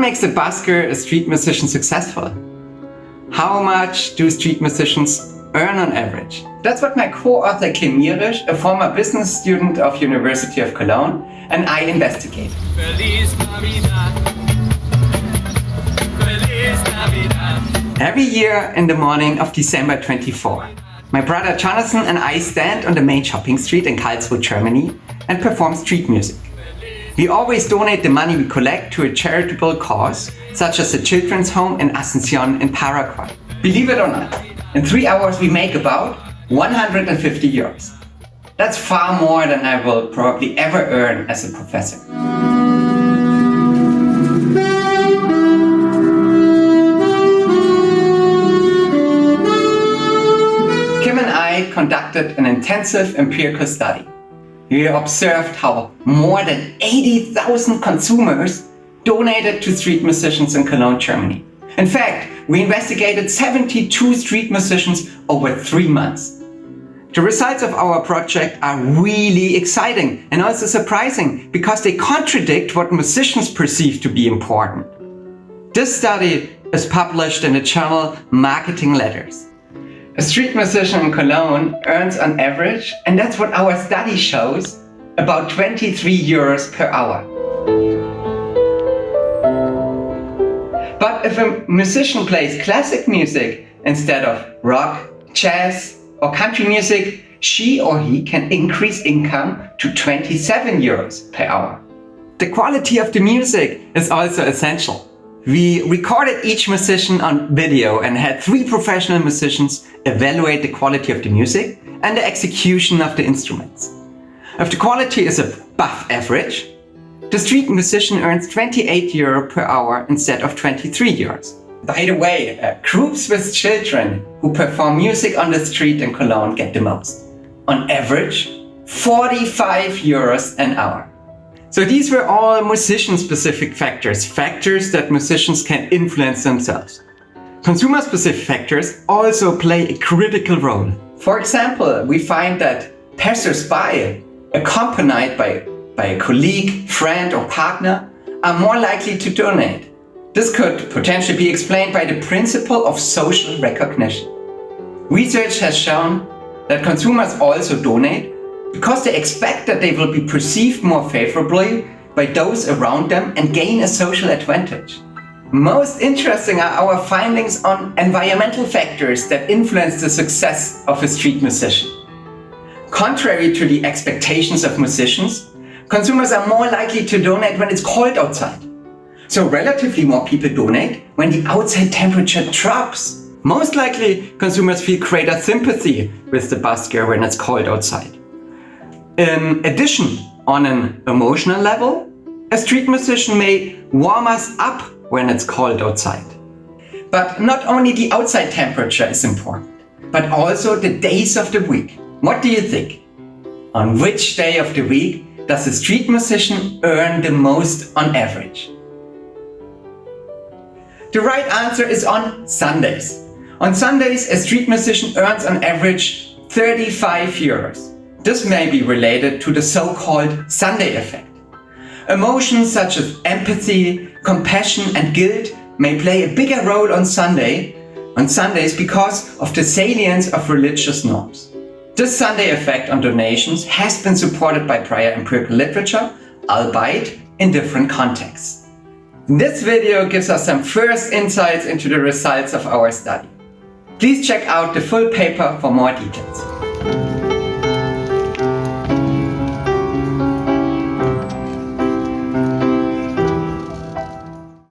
makes a busker a street musician successful? How much do street musicians earn on average? That's what my co-author Kim Mirisch, a former business student of University of Cologne, and I investigate. Every year in the morning of December 24, my brother Jonathan and I stand on the main shopping street in Karlsruhe, Germany and perform street music. We always donate the money we collect to a charitable cause, such as the children's home in Asuncion in Paraguay. Believe it or not, in three hours we make about 150 euros. That's far more than I will probably ever earn as a professor. Kim and I conducted an intensive empirical study. We observed how more than 80,000 consumers donated to street musicians in Cologne, Germany. In fact, we investigated 72 street musicians over three months. The results of our project are really exciting and also surprising because they contradict what musicians perceive to be important. This study is published in the journal Marketing Letters. A street musician in Cologne earns on average, and that's what our study shows, about 23 euros per hour. But if a musician plays classic music instead of rock, jazz, or country music, she or he can increase income to 27 euros per hour. The quality of the music is also essential. We recorded each musician on video and had three professional musicians evaluate the quality of the music and the execution of the instruments. If the quality is above average, the street musician earns 28 euro per hour instead of 23 euros. By the way, uh, groups with children who perform music on the street in Cologne get the most. On average, 45 euros an hour. So these were all musician-specific factors, factors that musicians can influence themselves. Consumer-specific factors also play a critical role. For example, we find that passers-by, accompanied by, by a colleague, friend or partner, are more likely to donate this could potentially be explained by the principle of social recognition. Research has shown that consumers also donate because they expect that they will be perceived more favorably by those around them and gain a social advantage. Most interesting are our findings on environmental factors that influence the success of a street musician. Contrary to the expectations of musicians, consumers are more likely to donate when it's cold outside. So relatively more people donate when the outside temperature drops. Most likely, consumers feel greater sympathy with the busker when it's cold outside. In addition, on an emotional level, a street musician may warm us up when it's cold outside. But not only the outside temperature is important, but also the days of the week. What do you think? On which day of the week does a street musician earn the most on average? The right answer is on Sundays. On Sundays, a street musician earns on average 35 euros. This may be related to the so-called Sunday effect. Emotions such as empathy, compassion and guilt may play a bigger role on Sunday on Sundays because of the salience of religious norms. This Sunday effect on donations has been supported by prior empirical literature, albeit in different contexts. This video gives us some first insights into the results of our study. Please check out the full paper for more details.